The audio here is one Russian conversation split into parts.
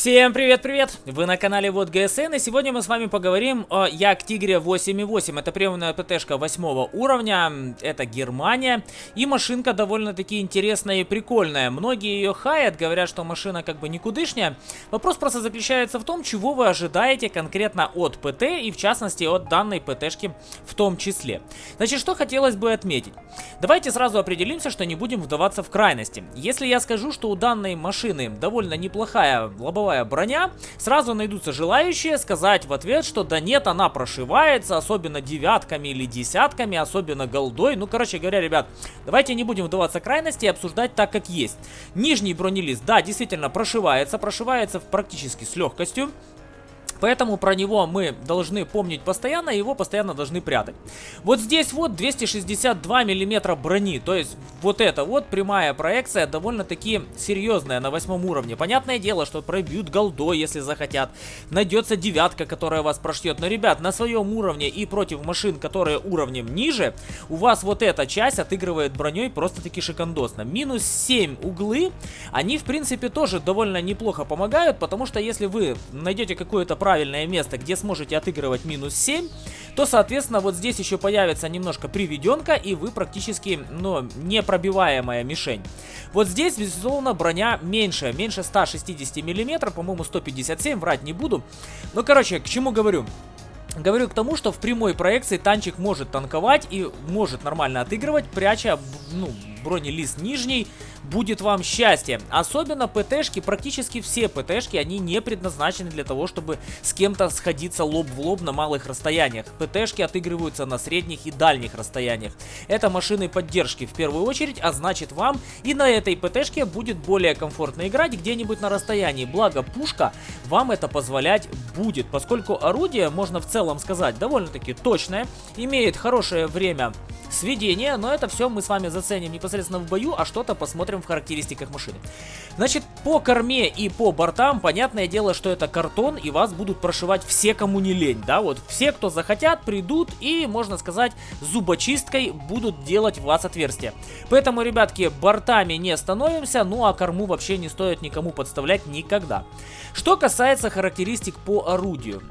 Всем привет-привет! Вы на канале Вот ГСН, и сегодня мы с вами поговорим о Як Тигре 8.8. Это приемная ПТшка 8 уровня, это Германия, и машинка довольно-таки интересная и прикольная. Многие ее хаят, говорят, что машина как бы никудышняя. Вопрос просто заключается в том, чего вы ожидаете конкретно от ПТ, и в частности от данной ПТшки в том числе. Значит, что хотелось бы отметить. Давайте сразу определимся, что не будем вдаваться в крайности. Если я скажу, что у данной машины довольно неплохая лобовая силовая броня, сразу найдутся желающие сказать в ответ, что да нет, она прошивается, особенно девятками или десятками, особенно голдой. Ну, короче говоря, ребят, давайте не будем вдаваться в крайности и обсуждать так, как есть. Нижний бронелист, да, действительно прошивается, прошивается практически с легкостью. Поэтому про него мы должны помнить постоянно, его постоянно должны прятать. Вот здесь вот 262 миллиметра брони, то есть вот это вот прямая проекция довольно-таки серьезная на восьмом уровне. Понятное дело, что пробьют голдой, если захотят. Найдется девятка, которая вас прошьет. Но, ребят, на своем уровне и против машин, которые уровнем ниже, у вас вот эта часть отыгрывает броней просто-таки шикандосно. Минус 7 углы, они, в принципе, тоже довольно неплохо помогают, потому что если вы найдете какое-то правильное место, где сможете отыгрывать минус 7, то, соответственно, вот здесь еще появится немножко приведенка, и вы практически, ну, непробиваемая мишень. Вот здесь, безусловно, броня меньше, меньше 160 миллиметров, по-моему, 157, врать не буду. Ну, короче, к чему говорю? Говорю к тому, что в прямой проекции танчик может танковать и может нормально отыгрывать, пряча, ну, бронелист нижний, будет вам счастье. Особенно ПТшки, практически все ПТшки, они не предназначены для того, чтобы с кем-то сходиться лоб в лоб на малых расстояниях. ПТшки отыгрываются на средних и дальних расстояниях. Это машины поддержки в первую очередь, а значит вам и на этой ПТшке будет более комфортно играть где-нибудь на расстоянии. Благо пушка вам это позволять будет, поскольку орудие, можно в целом сказать, довольно-таки точное, имеет хорошее время сведения, но это все мы с вами заценим непосредственно в бою, а что-то посмотрим в характеристиках машины. Значит, по корме и по бортам, понятное дело, что это картон, и вас будут прошивать все, кому не лень, да, вот все, кто захотят, придут и, можно сказать, зубочисткой будут делать в вас отверстия. Поэтому, ребятки, бортами не становимся, ну а корму вообще не стоит никому подставлять никогда. Что касается характеристик по орудию.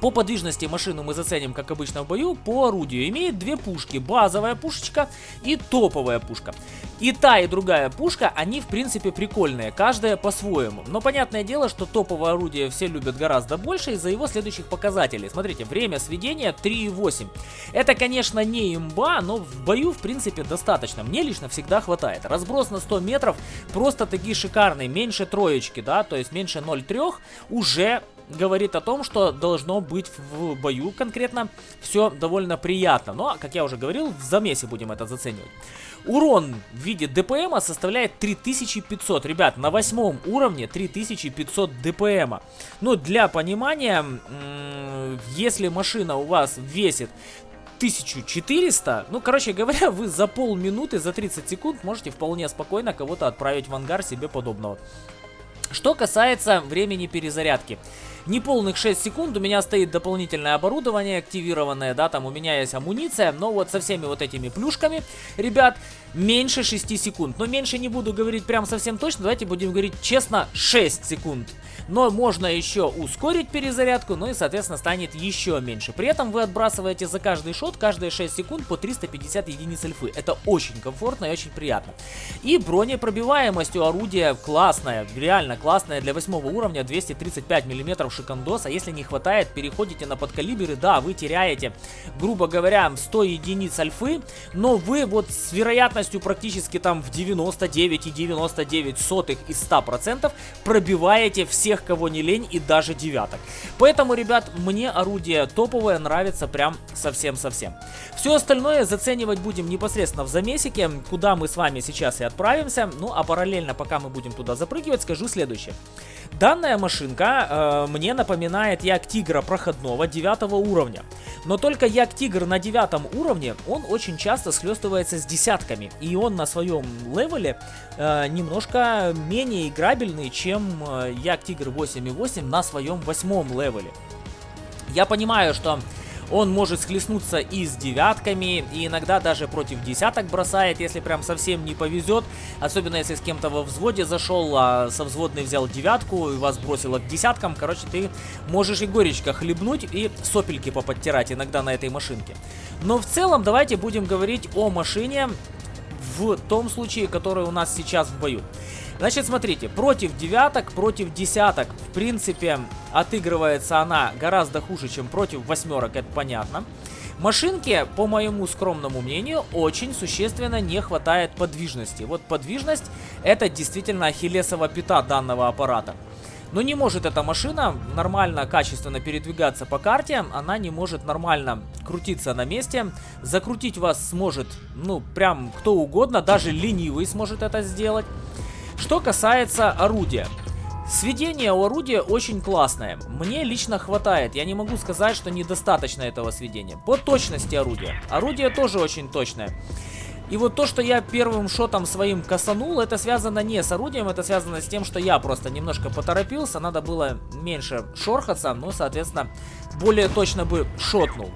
По подвижности машину мы заценим, как обычно в бою, по орудию. Имеет две пушки, базовая пушечка и топовая пушка. И та, и другая пушка, они в принципе прикольные, каждая по-своему. Но понятное дело, что топовое орудие все любят гораздо больше из-за его следующих показателей. Смотрите, время сведения 3,8. Это, конечно, не имба, но в бою в принципе достаточно. Мне лично всегда хватает. Разброс на 100 метров просто-таки шикарный, меньше троечки, да, то есть меньше 0,3 уже говорит о том, что должно быть в бою конкретно все довольно приятно. Но, как я уже говорил, в замесе будем это заценивать. Урон в виде ДПМа составляет 3500. Ребят, на восьмом уровне 3500 ДПМа. Ну, для понимания, если машина у вас весит 1400. Ну, короче говоря, вы за полминуты, за 30 секунд можете вполне спокойно кого-то отправить в ангар себе подобного. Что касается времени перезарядки. Неполных 6 секунд, у меня стоит дополнительное оборудование активированное, да, там у меня есть амуниция, но вот со всеми вот этими плюшками, ребят, меньше 6 секунд. Но меньше не буду говорить прям совсем точно, давайте будем говорить честно, 6 секунд. Но можно еще ускорить перезарядку, ну и, соответственно, станет еще меньше. При этом вы отбрасываете за каждый шот, каждые 6 секунд по 350 единиц альфы. Это очень комфортно и очень приятно. И бронепробиваемость у орудия классная, реально классная для 8 уровня, 235 мм шикандос. А если не хватает, переходите на подкалиберы, да, вы теряете, грубо говоря, 100 единиц альфы, но вы вот с вероятностью практически там в 99,99 ,99 сотых из 100% пробиваете всех кого не лень и даже девяток. Поэтому, ребят, мне орудие топовое нравится прям совсем-совсем. Все остальное заценивать будем непосредственно в замесике, куда мы с вами сейчас и отправимся. Ну, а параллельно, пока мы будем туда запрыгивать, скажу следующее. Данная машинка э, мне напоминает Ягдтигра проходного 9 уровня. Но только Ягдтигр на 9 уровне, он очень часто схлестывается с десятками. И он на своем левеле э, немножко менее играбельный, чем э, Ягдтигр 8.8 на своем восьмом левеле. Я понимаю, что Он может схлестнуться и с девятками, и иногда даже против десяток бросает, если прям совсем не повезет. Особенно если с кем-то во взводе зашел, а со взводной взял девятку и вас бросило к десяткам. Короче, ты можешь и горечко хлебнуть и сопельки поподтирать иногда на этой машинке. Но в целом давайте будем говорить о машине в том случае, который у нас сейчас в бою. Значит, смотрите, против девяток, против десяток, в принципе, отыгрывается она гораздо хуже, чем против восьмерок, это понятно. Машинке, по моему скромному мнению, очень существенно не хватает подвижности. Вот подвижность это действительно ахиллесова пята данного аппарата. Но не может эта машина нормально, качественно передвигаться по карте, она не может нормально крутиться на месте. Закрутить вас сможет, ну, прям кто угодно, даже ленивый сможет это сделать. Что касается орудия. Сведение у орудия очень классное. Мне лично хватает. Я не могу сказать, что недостаточно этого сведения. По точности орудия. Орудие тоже очень точное. И вот то, что я первым шотом своим касанул, это связано не с орудием, это связано с тем, что я просто немножко поторопился, надо было меньше шорхаться, но, соответственно, более точно бы шотнул.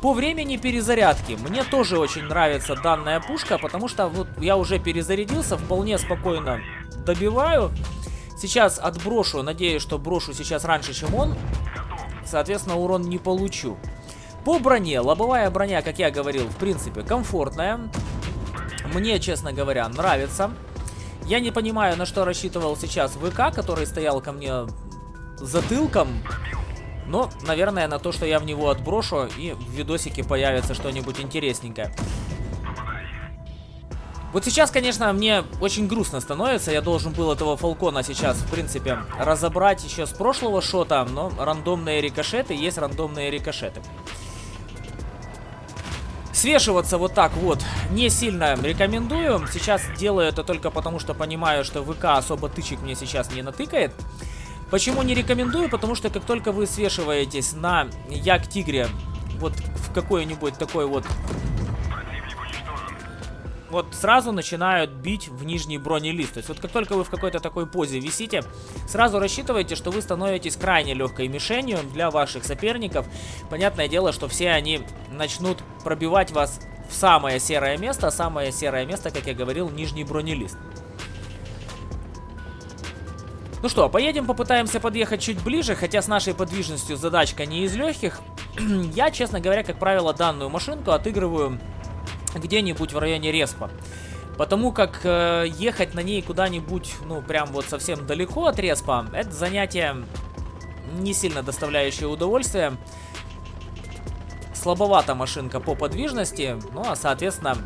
По времени перезарядки, мне тоже очень нравится данная пушка, потому что вот я уже перезарядился, вполне спокойно добиваю. Сейчас отброшу, надеюсь, что брошу сейчас раньше, чем он. Соответственно, урон не получу. По броне, лобовая броня, как я говорил, в принципе, комфортная. Мне, честно говоря, нравится. Я не понимаю, на что рассчитывал сейчас ВК, который стоял ко мне затылком. Но, наверное, на то, что я в него отброшу, и в видосике появится что-нибудь интересненькое. Вот сейчас, конечно, мне очень грустно становится. Я должен был этого Фалкона сейчас, в принципе, разобрать еще с прошлого шота. Но рандомные рикошеты есть рандомные рикошеты. Свешиваться вот так вот не сильно рекомендую. Сейчас делаю это только потому, что понимаю, что ВК особо тычек мне сейчас не натыкает. Почему не рекомендую? Потому что как только вы свешиваетесь на Як-Тигре вот в какой-нибудь такой вот вот сразу начинают бить в нижний бронелист. То есть вот как только вы в какой-то такой позе висите, сразу рассчитывайте, что вы становитесь крайне легкой мишенью для ваших соперников. Понятное дело, что все они начнут пробивать вас в самое серое место. Самое серое место, как я говорил, нижний бронелист. Ну что, поедем попытаемся подъехать чуть ближе, хотя с нашей подвижностью задачка не из легких. я, честно говоря, как правило, данную машинку отыгрываю где-нибудь в районе Респа. Потому как э, ехать на ней куда-нибудь, ну, прям вот совсем далеко от Респа, это занятие не сильно доставляющее удовольствие. Слабовата машинка по подвижности, ну, а, соответственно,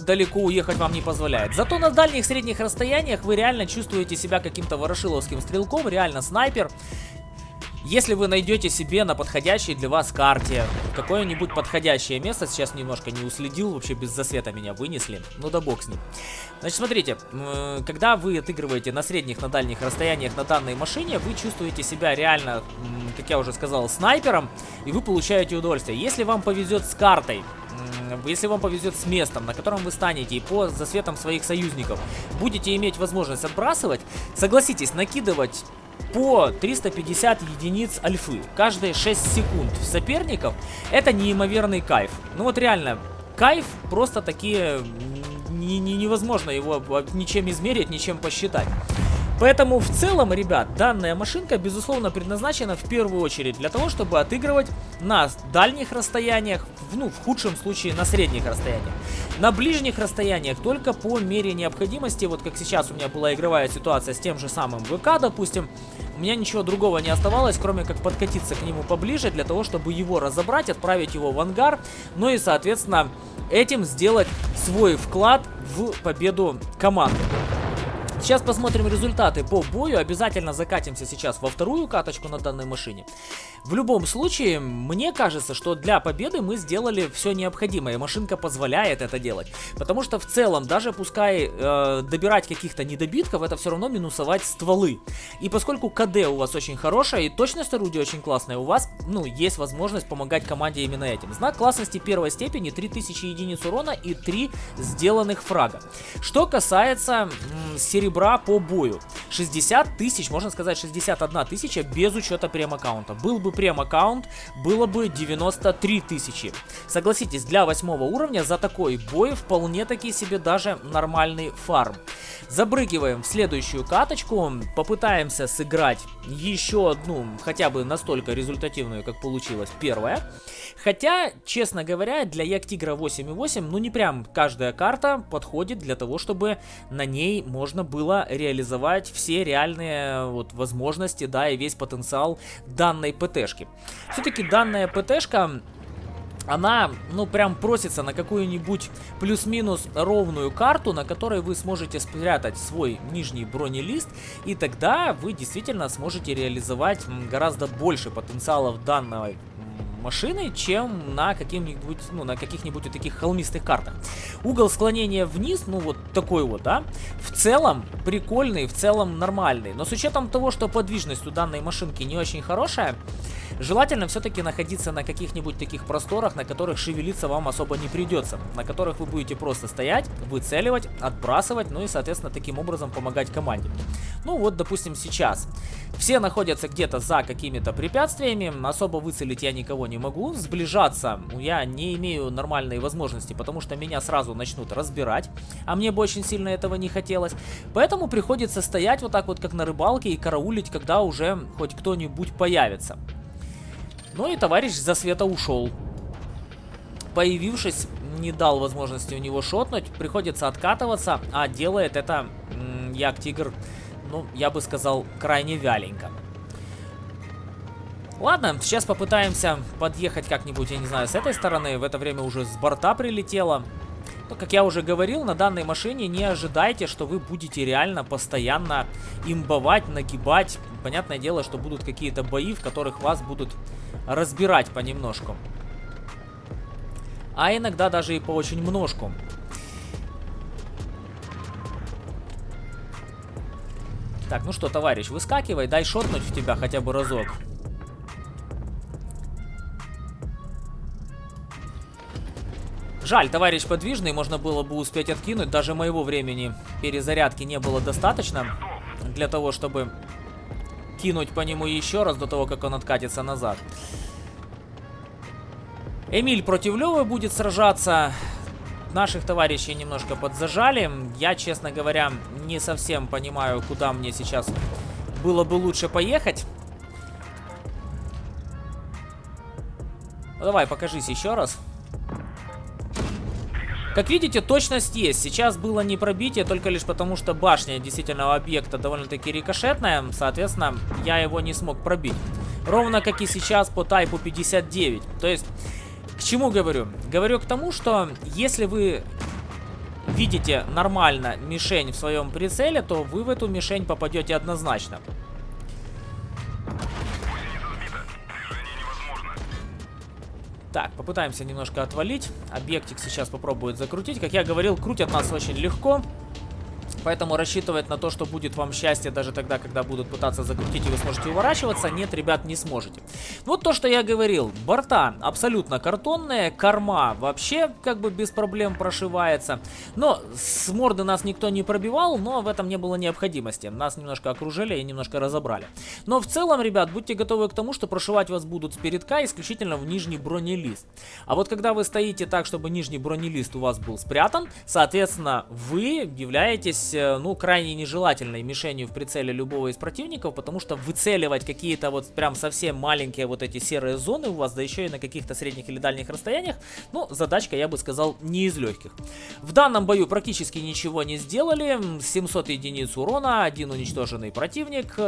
далеко уехать вам не позволяет. Зато на дальних средних расстояниях вы реально чувствуете себя каким-то ворошиловским стрелком, реально снайпер. Если вы найдете себе на подходящей для вас карте какое-нибудь подходящее место, сейчас немножко не уследил, вообще без засвета меня вынесли, ну да бог с ним. Значит, смотрите, когда вы отыгрываете на средних, на дальних расстояниях на данной машине, вы чувствуете себя реально, как я уже сказал, снайпером, и вы получаете удовольствие. Если вам повезет с картой, если вам повезет с местом, на котором вы станете и по засветам своих союзников будете иметь возможность отбрасывать, согласитесь, накидывать по 350 единиц альфы каждые 6 секунд соперников, это неимоверный кайф. Ну вот реально, кайф просто такие не, не, невозможно его ничем измерить, ничем посчитать. Поэтому в целом, ребят, данная машинка, безусловно, предназначена в первую очередь для того, чтобы отыгрывать на дальних расстояниях, ну, в худшем случае на средних расстояниях. На ближних расстояниях только по мере необходимости, вот как сейчас у меня была игровая ситуация с тем же самым ВК, допустим, у меня ничего другого не оставалось, кроме как подкатиться к нему поближе, для того, чтобы его разобрать, отправить его в ангар, ну и, соответственно, этим сделать свой вклад в победу команды. Сейчас посмотрим результаты по бою. Обязательно закатимся сейчас во вторую каточку на данной машине. В любом случае, мне кажется, что для победы мы сделали все необходимое. Машинка позволяет это делать. Потому что в целом, даже пускай э, добирать каких-то недобитков, это все равно минусовать стволы. И поскольку КД у вас очень хорошая и точность орудия очень классная, у вас, ну, есть возможность помогать команде именно этим. Знак классности первой степени 3000 единиц урона и 3 сделанных фрага. Что касается серебра серебра по бою. 60 тысяч, можно сказать 61 тысяча без учета прем-аккаунта. Был бы прем-аккаунт, было бы 93 тысячи. Согласитесь, для восьмого уровня за такой бой вполне таки себе даже нормальный фарм. Забрыгиваем в следующую каточку, попытаемся сыграть еще одну, хотя бы настолько результативную, как получилось первая. Хотя, честно говоря, для Яктигра 8.8, ну не прям каждая карта подходит для того, чтобы на ней можно было реализовать все реальные вот возможности, да, и весь потенциал данной ПТшки. Все-таки данная ПТшка она, ну, прям просится на какую-нибудь плюс-минус ровную карту, на которой вы сможете спрятать свой нижний бронелист, и тогда вы действительно сможете реализовать гораздо больше потенциалов данной машины, чем на каких-нибудь, ну, на каких-нибудь таких холмистых картах. Угол склонения вниз, ну, вот такой вот, да, в целом прикольный, в целом нормальный. Но с учетом того, что подвижность у данной машинки не очень хорошая, Желательно все-таки находиться на каких-нибудь таких просторах, на которых шевелиться вам особо не придется, на которых вы будете просто стоять, выцеливать, отбрасывать, ну и, соответственно, таким образом помогать команде. Ну вот, допустим, сейчас. Все находятся где-то за какими-то препятствиями, особо выцелить я никого не могу, сближаться я не имею нормальной возможности, потому что меня сразу начнут разбирать, а мне бы очень сильно этого не хотелось. Поэтому приходится стоять вот так вот, как на рыбалке, и караулить, когда уже хоть кто-нибудь появится. Ну и товарищ за света ушел. Появившись, не дал возможности у него шотнуть. Приходится откатываться, а делает это Як Тигр, ну, я бы сказал, крайне вяленько. Ладно, сейчас попытаемся подъехать как-нибудь, я не знаю, с этой стороны. В это время уже с борта прилетело. Ну, как я уже говорил, на данной машине не ожидайте, что вы будете реально постоянно имбовать, нагибать. Понятное дело, что будут какие-то бои, в которых вас будут разбирать понемножку. А иногда даже и по очень множку. Так, ну что, товарищ, выскакивай, дай шотнуть в тебя хотя бы разок. Жаль, товарищ подвижный, можно было бы успеть откинуть. Даже моего времени перезарядки не было достаточно для того, чтобы кинуть по нему еще раз до того, как он откатится назад. Эмиль против Левы будет сражаться. Наших товарищей немножко подзажали. Я, честно говоря, не совсем понимаю, куда мне сейчас было бы лучше поехать. Ну, давай, покажись еще раз. Как видите, точность есть. Сейчас было не пробитие, только лишь потому, что башня действительно объекта довольно-таки рикошетная. Соответственно, я его не смог пробить. Ровно как и сейчас по тайпу 59. То есть, к чему говорю? Говорю к тому, что если вы видите нормально мишень в своем прицеле, то вы в эту мишень попадете однозначно. Так, попытаемся немножко отвалить. Объектик сейчас попробует закрутить. Как я говорил, крутят нас очень легко. Поэтому рассчитывать на то, что будет вам счастье даже тогда, когда будут пытаться закрутить и вы сможете уворачиваться, нет, ребят, не сможете. Вот то, что я говорил. Борта абсолютно картонные, корма вообще как бы без проблем прошивается. Но с морды нас никто не пробивал, но в этом не было необходимости. Нас немножко окружили и немножко разобрали. Но в целом, ребят, будьте готовы к тому, что прошивать вас будут с передка исключительно в нижний бронелист. А вот когда вы стоите так, чтобы нижний бронелист у вас был спрятан, соответственно, вы являетесь являетесь, э, ну, крайне нежелательной мишенью в прицеле любого из противников, потому что выцеливать какие-то вот прям совсем маленькие вот эти серые зоны у вас, да еще и на каких-то средних или дальних расстояниях, ну, задачка, я бы сказал, не из легких. В данном бою практически ничего не сделали, 700 единиц урона, один уничтоженный противник...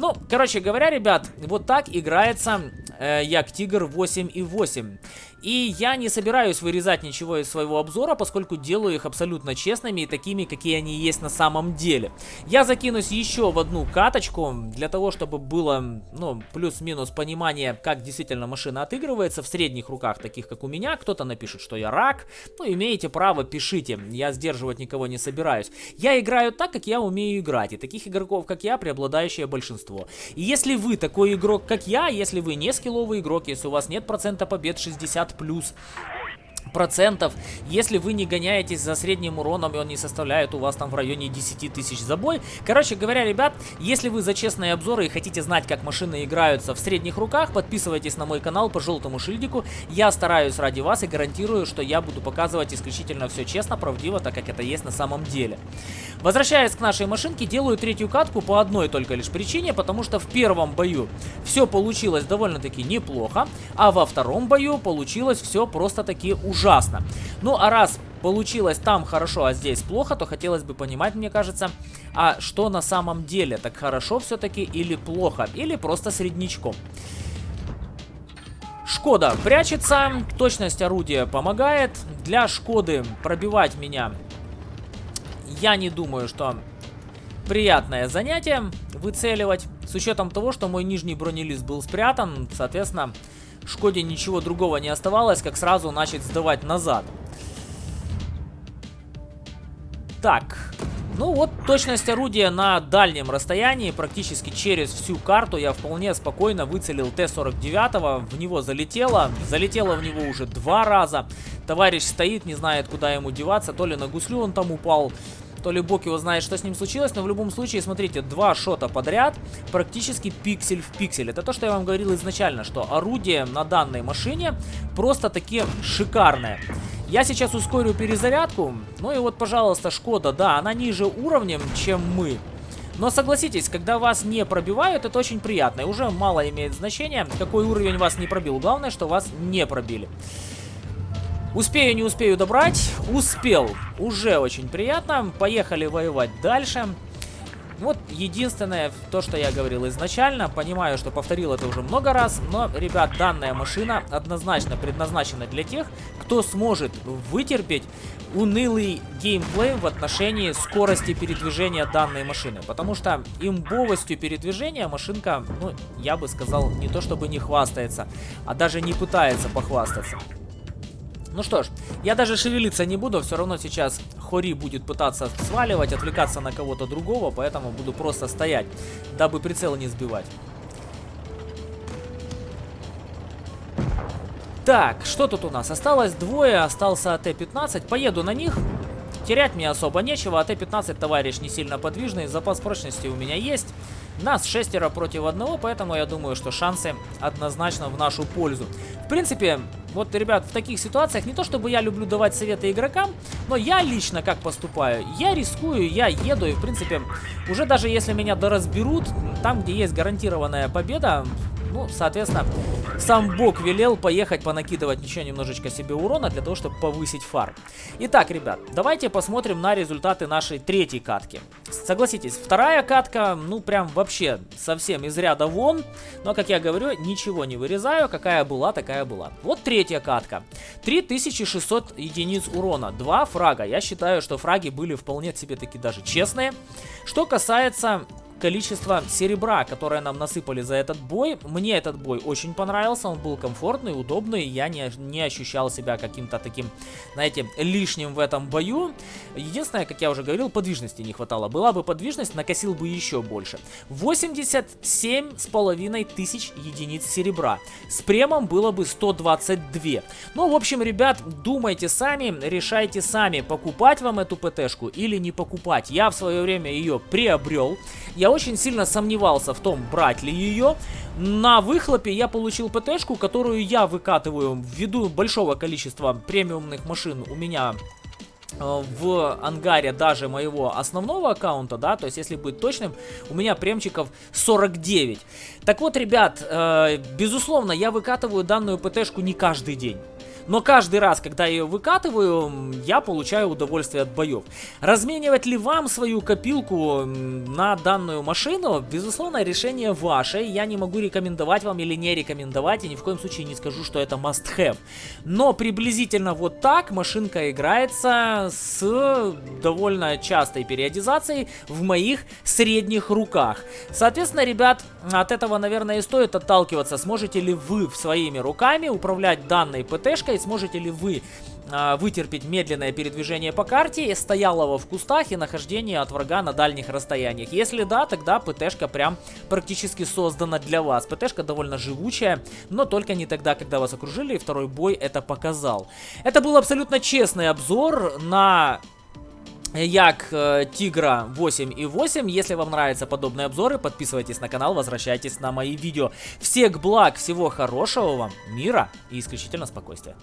Ну, короче говоря, ребят, вот так играется э, Як Тигр 8.8. И я не собираюсь вырезать ничего из своего обзора, поскольку делаю их абсолютно честными и такими, какие они есть на самом деле. Я закинусь еще в одну каточку, для того, чтобы было, ну, плюс-минус понимание, как действительно машина отыгрывается в средних руках, таких как у меня. Кто-то напишет, что я рак. Ну, имеете право, пишите. Я сдерживать никого не собираюсь. Я играю так, как я умею играть. И таких игроков, как я, преобладающее большинство. И если вы такой игрок, как я, если вы не скилловый игрок, если у вас нет процента побед 60 плюс процентов, если вы не гоняетесь за средним уроном, и он не составляет у вас там в районе 10 тысяч за бой. Короче говоря, ребят, если вы за честные обзоры и хотите знать, как машины играются в средних руках, подписывайтесь на мой канал по желтому шильдику. Я стараюсь ради вас и гарантирую, что я буду показывать исключительно все честно, правдиво, так как это есть на самом деле. Возвращаясь к нашей машинке, делаю третью катку по одной только лишь причине, потому что в первом бою все получилось довольно-таки неплохо, а во втором бою получилось все просто-таки ужасно. Ну а раз получилось там хорошо, а здесь плохо, то хотелось бы понимать, мне кажется, а что на самом деле, так хорошо все-таки или плохо, или просто среднячком. Шкода прячется, точность орудия помогает. Для Шкоды пробивать меня я не думаю, что приятное занятие выцеливать. С учетом того, что мой нижний бронелист был спрятан, соответственно, Шкоде ничего другого не оставалось, как сразу начать сдавать назад. Так, ну вот точность орудия на дальнем расстоянии, практически через всю карту я вполне спокойно выцелил Т-49, в него залетело, залетело в него уже два раза. Товарищ стоит, не знает куда ему деваться, то ли на гуслю он там упал, то ли бог его знает, что с ним случилось, но в любом случае, смотрите, два шота подряд, практически пиксель в пиксель. Это то, что я вам говорил изначально, что орудие на данной машине просто таки шикарное. Я сейчас ускорю перезарядку, ну и вот, пожалуйста, Шкода, да, она ниже уровнем, чем мы. Но согласитесь, когда вас не пробивают, это очень приятно. И уже мало имеет значения, какой уровень вас не пробил. Главное, что вас не пробили. Успею, не успею добрать. Успел. Уже очень приятно. Поехали воевать дальше. Вот единственное, то, что я говорил изначально, понимаю, что повторил это уже много раз, но, ребят, данная машина однозначно предназначена для тех, кто сможет вытерпеть унылый геймплей в отношении скорости передвижения данной машины. Потому что имбовостью передвижения машинка, ну, я бы сказал, не то чтобы не хвастается, а даже не пытается похвастаться. Ну что ж, я даже шевелиться не буду, все равно сейчас Хори будет пытаться сваливать, отвлекаться на кого-то другого, поэтому буду просто стоять, дабы прицел не сбивать. Так, что тут у нас? Осталось двое, остался АТ-15. Поеду на них. Терять мне особо нечего. АТ-15, товарищ, не сильно подвижный. Запас прочности у меня есть. Нас шестеро против одного, поэтому я думаю, что шансы однозначно в нашу пользу. В принципе, вот, ребят, в таких ситуациях не то чтобы я люблю давать советы игрокам, но я лично как поступаю? Я рискую, я еду, и в принципе, уже даже если меня доразберут, там, где есть гарантированная победа, ну, соответственно, сам Бог велел поехать понакидывать еще немножечко себе урона для того, чтобы повысить фар. Итак, ребят, давайте посмотрим на результаты нашей третьей катки. Согласитесь, вторая катка, ну, прям вообще совсем из ряда вон. Но, как я говорю, ничего не вырезаю. Какая была, такая была. Вот третья катка. 3600 единиц урона. Два фрага. Я считаю, что фраги были вполне себе таки даже честные. Что касается количество серебра, которое нам насыпали за этот бой. Мне этот бой очень понравился, он был комфортный, удобный, я не, не ощущал себя каким-то таким, знаете, лишним в этом бою. Единственное, как я уже говорил, подвижности не хватало. Была бы подвижность, накосил бы еще больше. 87 с половиной тысяч единиц серебра. С премом было бы 122. Ну, в общем, ребят, думайте сами, решайте сами, покупать вам эту ПТшку или не покупать. Я в свое время ее приобрел. Я я очень сильно сомневался в том, брать ли ее. На выхлопе я получил ПТшку, которую я выкатываю ввиду большого количества премиумных машин у меня э, в ангаре даже моего основного аккаунта, да, то есть если быть точным, у меня премчиков 49. Так вот, ребят, э, безусловно, я выкатываю данную ПТшку не каждый день. Но каждый раз, когда я ее выкатываю, я получаю удовольствие от боев. Разменивать ли вам свою копилку на данную машину? Безусловно, решение ваше. Я не могу рекомендовать вам или не рекомендовать, и ни в коем случае не скажу, что это must have. Но приблизительно вот так машинка играется с довольно частой периодизацией в моих средних руках. Соответственно, ребят, от этого, наверное, и стоит отталкиваться. Сможете ли вы своими руками управлять данной ПТшкой посмотреть, сможете ли вы э, вытерпеть медленное передвижение по карте, стоялого в кустах и нахождение от врага на дальних расстояниях. Если да, тогда ПТшка прям практически создана для вас. ПТшка довольно живучая, но только не тогда, когда вас окружили, и второй бой это показал. Это был абсолютно честный обзор на Як э, Тигра 8 и 8. Если вам нравятся подобные обзоры, подписывайтесь на канал, возвращайтесь на мои видео. Всех благ, всего хорошего вам, мира и исключительно спокойствия.